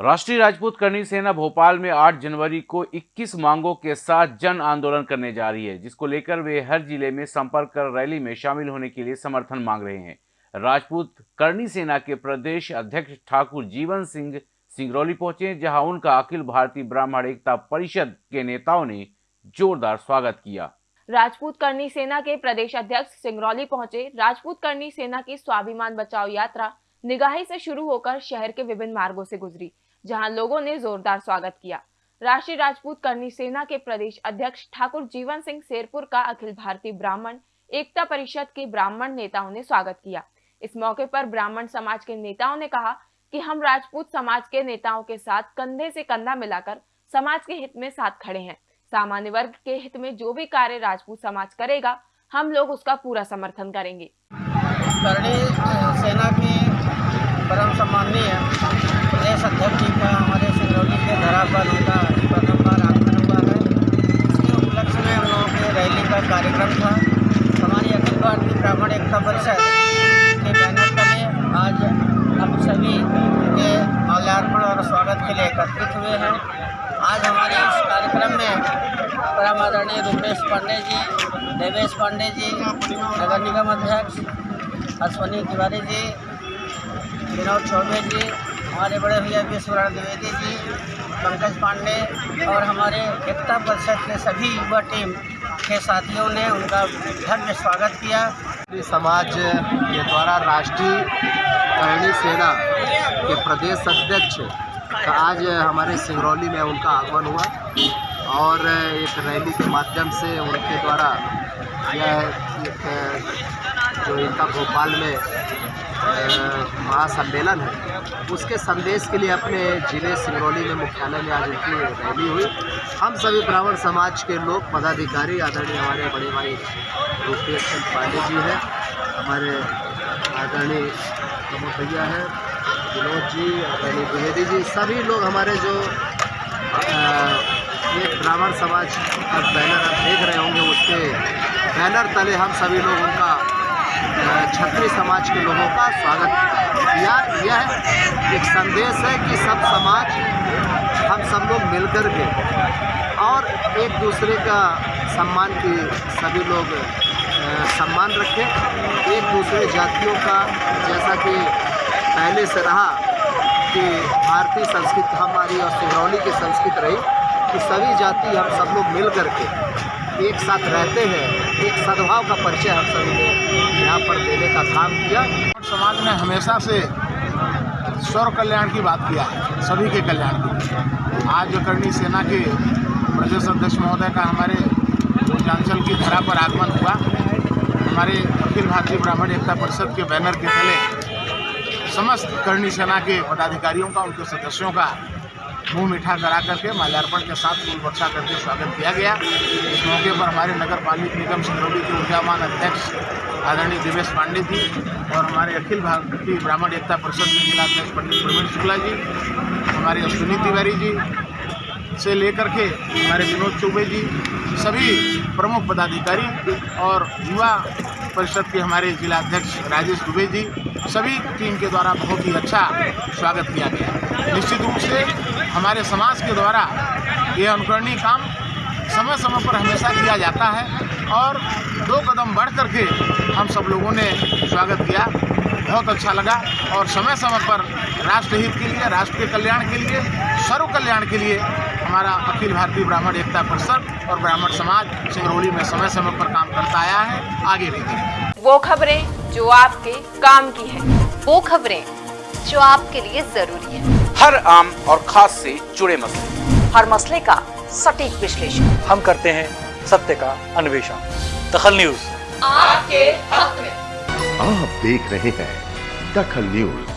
राष्ट्रीय राजपूत करनी सेना भोपाल में 8 जनवरी को 21 मांगों के साथ जन आंदोलन करने जा रही है, जिसको लेकर वे हर ज़िले में संपर्क कर रैली में शामिल होने के लिए समर्थन मांग रहे हैं। राजपूत करनी सेना के प्रदेश अध्यक्ष ठाकुर जीवन सिंह सिंगरौली पहुँचे, जहाँ उनका अखिल भारतीय ब्राह्मण एकता परिषद के नेताओं ने जोरदार स्वागत किया। राजपूत करनी सेना के प्रदेश अध्यक्ष सिंगरौली पहुँचे। राजपूत करनी सेना की स्वाभिमान बचाओ यात्रा निगाही से शुरू होकर शहर के विभिन्न मार्गों से गुजरी। जहाँ लोगों ने जोरदार स्वागत किया। राष्ट्रीय राजपूत करनी सेना के प्रदेश अध्यक्ष ठाकुर जीवन सिंह शेरपुर का अखिल भारतीय ब्राह्मण, एकता परिषद के ब्राह्मण नेताओं ने स्वागत किया। इस मौके पर ब्राह्मण समाज के नेताओं ने कहा कि हम राजपूत समाज के नेताओं के साथ कंधे से कंधा मिलाकर समाज के हित में साथ खड़े हैं। सामान्य वर्ग के हित में जो भी कार्य राजपूत समाज करेगा, हम लोग उसका पूरा समर्थन करेंगे। सेना के परम सम्माननीय प्रदेश अध्यक्ष जी का हमारे सिंगरौली के धरा पर उनका प्रथम बार आगमन हुआ है इसके उपलक्ष्य में हम लोगों के रैली का कार्यक्रम था हमारी भारतीय ब्राह्मण एकता परिषद के बैनर तले आज हम सभी के माल्यार्पण और स्वागत के लिए एकत्रित हुए हैं। आज हमारे इस कार्यक्रम में परम आदरणीय रूपेश पांडे जी, देवेश पांडे जी, नगर निगम अध्यक्ष, अश्वनी तिवारी जी, विनोद चौबे जी हमारे बड़े भैया विश्वनाथ द्विवेदी जी, पंकज पांडे और हमारे एकता परिषद के सभी युवा टीम के साथियों ने उनका भव्य स्वागत किया। समाज के द्वारा राष्ट्रीय करणी सेना के प्रदेश अध्यक्ष का आज हमारे सिंगरौली में उनका आगमन हुआ और एक रैली के माध्यम से उनके द्वारा यह एक जो इनका भोपाल में महासम्मेलन है, उसके संदेश के लिए अपने ज़िले सिंगरौली में मुख्यालय में आज उनकी रैली हुई। हम सभी ब्राह्मण समाज के लोग, पदाधिकारी, आदरणीय हमारे बड़े भाई रूपेश चंद पांडे जी हैं, हमारे आदरणीय प्रमुख भैया हैं, विनोद जी, आदरणीय द्विवेदी जी, सभी लोग हमारे जो एक ब्राह्मण समाज का बैनर आप देख रहे होंगे, उसके बैनर तले हम सभी लोग उनका छत्री समाज के लोगों का स्वागत। किया यह एक संदेश है कि सब समाज, हम सब लोग मिलकर के और एक दूसरे का सम्मान की सभी लोग सम्मान रखें। एक दूसरे जातियों का जैसा कि पहले से रहा कि भारतीय संस्कृति, हमारी और सिंगरौली की संस्कृति रही कि सभी जाति, हम सब लोग मिल कर के एक साथ रहते हैं। एक सद्भाव का परिचय हम सभी ने यहाँ पर देने का काम किया। समाज ने हमेशा से स्वर कल्याण की बात किया, सभी के कल्याण की। आज जो करनी सेना के प्रदेश अध्यक्ष महोदय का हमारे पूर्वांचल की धरा पर आगमन हुआ। हमारे अखिल भारतीय ब्राह्मण एकता परिषद के बैनर के तले समस्त करनी सेना के पदाधिकारियों का, उनके सदस्यों का मुँह मीठा करा करके माल्यार्पण के साथ फूल वर्षा करके स्वागत किया गया। इस मौके पर हमारे नगर पालिक निगम सिंगरौली के ऊर्जावान अध्यक्ष आदरणीय दिवेश पांडे जी और हमारे अखिल भारतीय ब्राह्मण एकता परिषद के जिलाध्यक्ष पंडित प्रवीण शुक्ला जी, हमारे अश्विनी तिवारी जी से लेकर के हमारे विनोद चौबे जी, सभी प्रमुख पदाधिकारी और युवा परिषद के हमारे जिलाध्यक्ष राजेश दुबे जी, सभी टीम के द्वारा बहुत ही अच्छा स्वागत किया गया। निश्चित रूप से हमारे समाज के द्वारा ये अनुकरणीय काम समय समय पर हमेशा किया जाता है और दो कदम बढ़ करके हम सब लोगों ने स्वागत किया। बहुत अच्छा लगा और समय समय पर राष्ट्र हित के लिए राष्ट्र के कल्याण के लिए सर्व कल्याण के लिए हमारा अखिल भारतीय ब्राह्मण एकता परिषद और ब्राह्मण समाज सिंगरौली में समय समय पर काम करता आया है। आगे भी वो खबरें जो आपके काम की है। वो खबरें जो आपके लिए ज़रूरी है। हर आम और खास से जुड़े मसले। हर मसले का सटीक विश्लेषण। हम करते हैं सत्य का अन्वेषण। दखल न्यूज़। आपके हक में। आप देख रहे हैं दखल न्यूज़।